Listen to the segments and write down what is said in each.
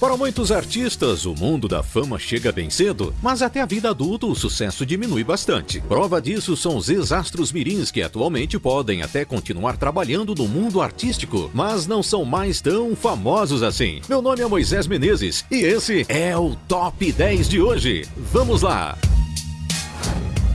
Para muitos artistas, o mundo da fama chega bem cedo, mas até a vida adulta o sucesso diminui bastante. Prova disso são os ex-astros mirins que atualmente podem até continuar trabalhando no mundo artístico, mas não são mais tão famosos assim. Meu nome é Moisés Menezes e esse é o Top 10 de hoje. Vamos lá!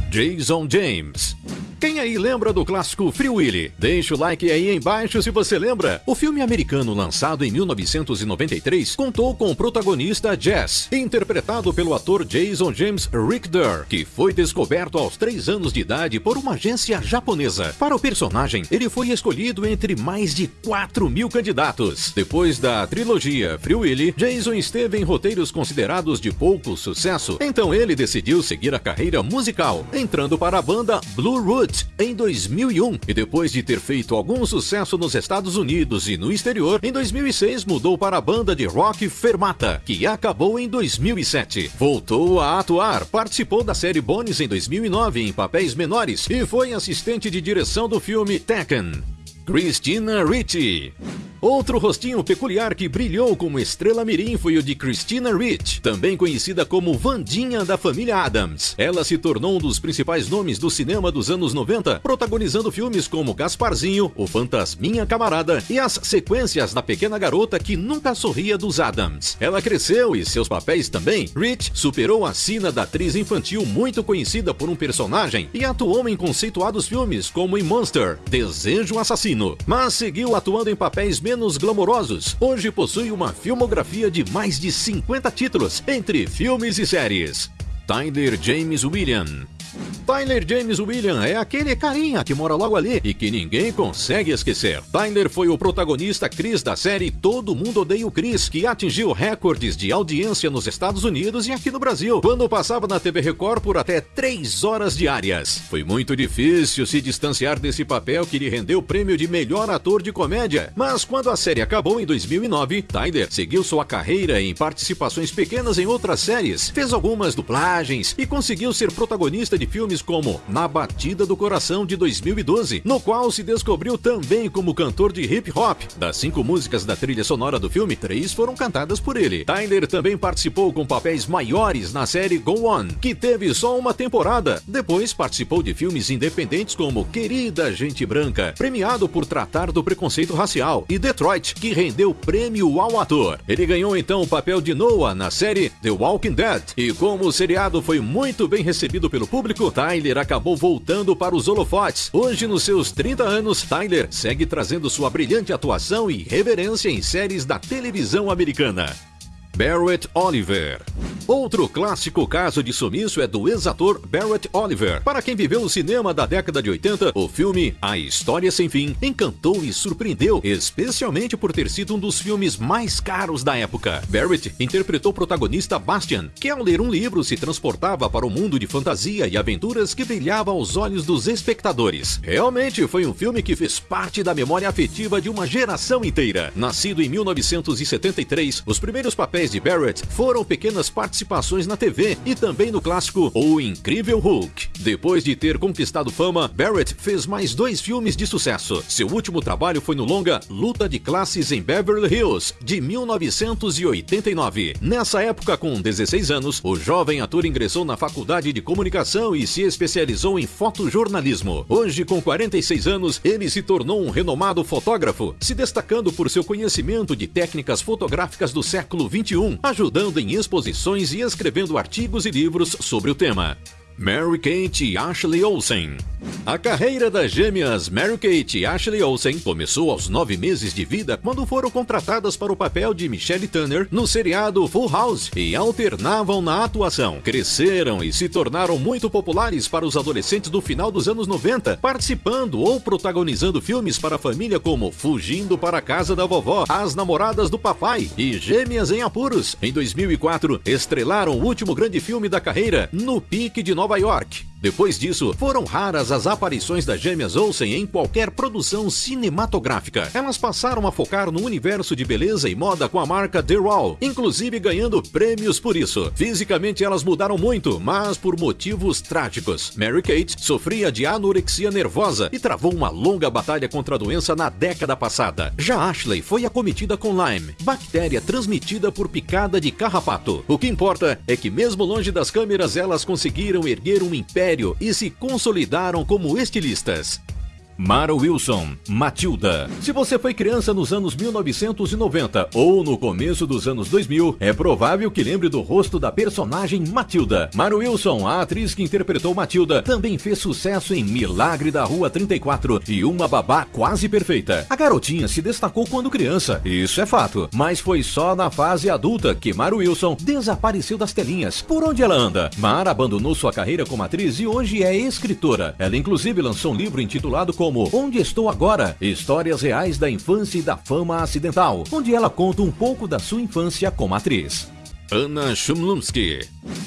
Jason James quem aí lembra do clássico Free Willy? Deixa o like aí embaixo se você lembra. O filme americano lançado em 1993 contou com o protagonista Jess, interpretado pelo ator Jason James Richter, que foi descoberto aos 3 anos de idade por uma agência japonesa. Para o personagem, ele foi escolhido entre mais de 4 mil candidatos. Depois da trilogia Free Willy, Jason esteve em roteiros considerados de pouco sucesso, então ele decidiu seguir a carreira musical, entrando para a banda Blue Root em 2001 e depois de ter feito algum sucesso nos Estados Unidos e no exterior, em 2006 mudou para a banda de rock Fermata, que acabou em 2007. Voltou a atuar, participou da série Bones em 2009 em papéis menores e foi assistente de direção do filme Tekken. Christina Ricci Outro rostinho peculiar que brilhou como estrela mirim foi o de Christina Rich, também conhecida como Vandinha da família Adams. Ela se tornou um dos principais nomes do cinema dos anos 90, protagonizando filmes como Gasparzinho, O Fantasminha Camarada e as sequências da pequena garota que nunca sorria dos Adams. Ela cresceu e seus papéis também. Rich superou a sina da atriz infantil muito conhecida por um personagem e atuou em conceituados filmes como em Monster, Desejo Assassino, mas seguiu atuando em papéis menos glamourosos, hoje possui uma filmografia de mais de 50 títulos, entre filmes e séries. Tyler James William Tyler James William é aquele carinha que mora logo ali e que ninguém consegue esquecer. Tyler foi o protagonista Chris da série Todo Mundo Odeia o Chris, que atingiu recordes de audiência nos Estados Unidos e aqui no Brasil, quando passava na TV Record por até 3 horas diárias. Foi muito difícil se distanciar desse papel que lhe rendeu o prêmio de melhor ator de comédia. Mas quando a série acabou em 2009, Tyler seguiu sua carreira em participações pequenas em outras séries, fez algumas dublagens e conseguiu ser protagonista de filmes como Na Batida do Coração de 2012, no qual se descobriu também como cantor de hip hop. Das cinco músicas da trilha sonora do filme, três foram cantadas por ele. Tyler também participou com papéis maiores na série Go On, que teve só uma temporada. Depois participou de filmes independentes como Querida Gente Branca, premiado por tratar do preconceito racial, e Detroit, que rendeu prêmio ao ator. Ele ganhou então o papel de Noah na série The Walking Dead, e como o seriado foi muito bem recebido pelo público, Tyler acabou voltando para os holofotes. Hoje, nos seus 30 anos, Tyler segue trazendo sua brilhante atuação e reverência em séries da televisão americana. Barrett Oliver. Outro clássico caso de sumiço é do ex-ator Barrett Oliver. Para quem viveu o cinema da década de 80, o filme A História Sem Fim encantou e surpreendeu, especialmente por ter sido um dos filmes mais caros da época. Barrett interpretou o protagonista Bastian, que ao ler um livro se transportava para o um mundo de fantasia e aventuras que brilhava aos olhos dos espectadores. Realmente foi um filme que fez parte da memória afetiva de uma geração inteira. Nascido em 1973, os primeiros papéis papéis de Barrett foram pequenas participações na TV e também no clássico O Incrível Hulk. Depois de ter conquistado fama, Barrett fez mais dois filmes de sucesso. Seu último trabalho foi no longa Luta de Classes em Beverly Hills, de 1989. Nessa época, com 16 anos, o jovem ator ingressou na faculdade de comunicação e se especializou em fotojornalismo. Hoje, com 46 anos, ele se tornou um renomado fotógrafo, se destacando por seu conhecimento de técnicas fotográficas do século 21 ajudando em exposições e escrevendo artigos e livros sobre o tema. Mary Kate e Ashley Olsen a carreira das gêmeas Mary-Kate e Ashley Olsen começou aos nove meses de vida quando foram contratadas para o papel de Michelle Turner no seriado Full House e alternavam na atuação. Cresceram e se tornaram muito populares para os adolescentes do final dos anos 90, participando ou protagonizando filmes para a família como Fugindo para a Casa da Vovó, As Namoradas do Papai e Gêmeas em Apuros. Em 2004, estrelaram o último grande filme da carreira, No Pique de Nova York. Depois disso, foram raras as aparições das gêmeas Olsen em qualquer produção cinematográfica. Elas passaram a focar no universo de beleza e moda com a marca The Raw, inclusive ganhando prêmios por isso. Fisicamente elas mudaram muito, mas por motivos trágicos. Mary Kate sofria de anorexia nervosa e travou uma longa batalha contra a doença na década passada. Já Ashley foi acometida com Lyme, bactéria transmitida por picada de carrapato. O que importa é que mesmo longe das câmeras elas conseguiram erguer um império e se consolidaram como estilistas. Mara Wilson, Matilda. Se você foi criança nos anos 1990 ou no começo dos anos 2000, é provável que lembre do rosto da personagem Matilda. Mara Wilson, a atriz que interpretou Matilda, também fez sucesso em Milagre da Rua 34 e Uma Babá Quase Perfeita. A garotinha se destacou quando criança, isso é fato, mas foi só na fase adulta que Mara Wilson desapareceu das telinhas. Por onde ela anda? Mara abandonou sua carreira como atriz e hoje é escritora. Ela inclusive lançou um livro intitulado como Onde Estou Agora? Histórias reais da infância e da fama acidental, onde ela conta um pouco da sua infância como atriz. Anna Chumlumsky.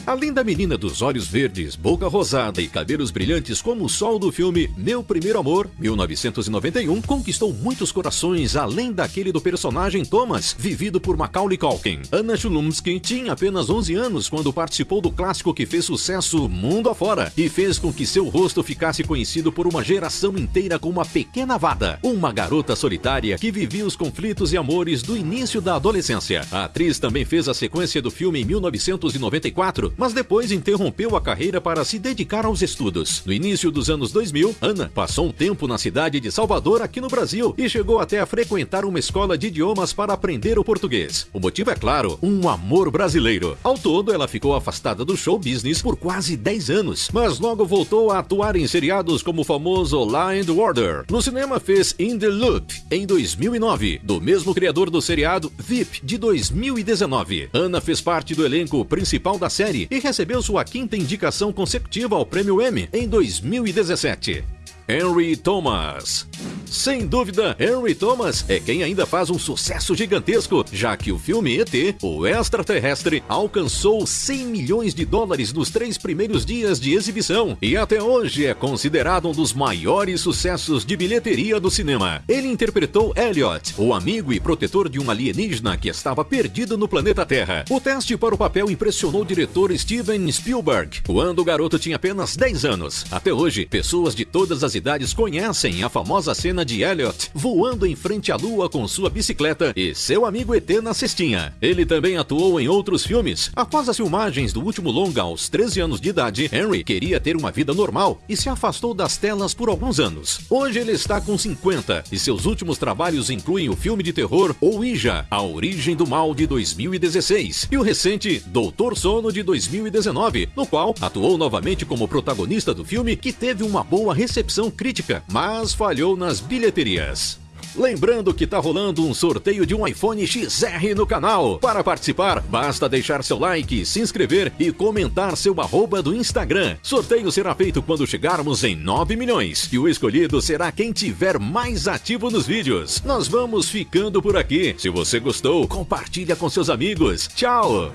A linda menina dos olhos verdes, boca rosada e cabelos brilhantes como o sol do filme Meu Primeiro Amor, 1991, conquistou muitos corações além daquele do personagem Thomas, vivido por Macaulay Culkin. Anna Chumlumsky tinha apenas 11 anos quando participou do clássico que fez sucesso mundo afora e fez com que seu rosto ficasse conhecido por uma geração inteira como uma pequena Vada, uma garota solitária que vivia os conflitos e amores do início da adolescência. A atriz também fez a sequência do filme em 1994, mas depois interrompeu a carreira para se dedicar aos estudos. No início dos anos 2000, Ana passou um tempo na cidade de Salvador, aqui no Brasil, e chegou até a frequentar uma escola de idiomas para aprender o português. O motivo é claro, um amor brasileiro. Ao todo, ela ficou afastada do show business por quase 10 anos, mas logo voltou a atuar em seriados como o famoso Law and Order. No cinema fez In the Loop em 2009, do mesmo criador do seriado VIP de 2019. Ana fez parte do elenco principal da série e recebeu sua quinta indicação consecutiva ao Prêmio Emmy em 2017. Henry Thomas. Sem dúvida, Henry Thomas é quem ainda faz um sucesso gigantesco, já que o filme ET, o extraterrestre, alcançou 100 milhões de dólares nos três primeiros dias de exibição e até hoje é considerado um dos maiores sucessos de bilheteria do cinema. Ele interpretou Elliot, o amigo e protetor de um alienígena que estava perdido no planeta Terra. O teste para o papel impressionou o diretor Steven Spielberg, quando o garoto tinha apenas 10 anos. Até hoje, pessoas de todas as idades conhecem a famosa cena de Elliot voando em frente à lua com sua bicicleta e seu amigo ET na cestinha. Ele também atuou em outros filmes. Após as filmagens do último longa aos 13 anos de idade, Henry queria ter uma vida normal e se afastou das telas por alguns anos. Hoje ele está com 50 e seus últimos trabalhos incluem o filme de terror Ouija, A Origem do Mal de 2016 e o recente Doutor Sono de 2019, no qual atuou novamente como protagonista do filme que teve uma boa recepção crítica, mas falhou nas bilheterias. Lembrando que tá rolando um sorteio de um iPhone XR no canal. Para participar, basta deixar seu like, se inscrever e comentar seu arroba do Instagram. Sorteio será feito quando chegarmos em 9 milhões e o escolhido será quem tiver mais ativo nos vídeos. Nós vamos ficando por aqui. Se você gostou, compartilha com seus amigos. Tchau!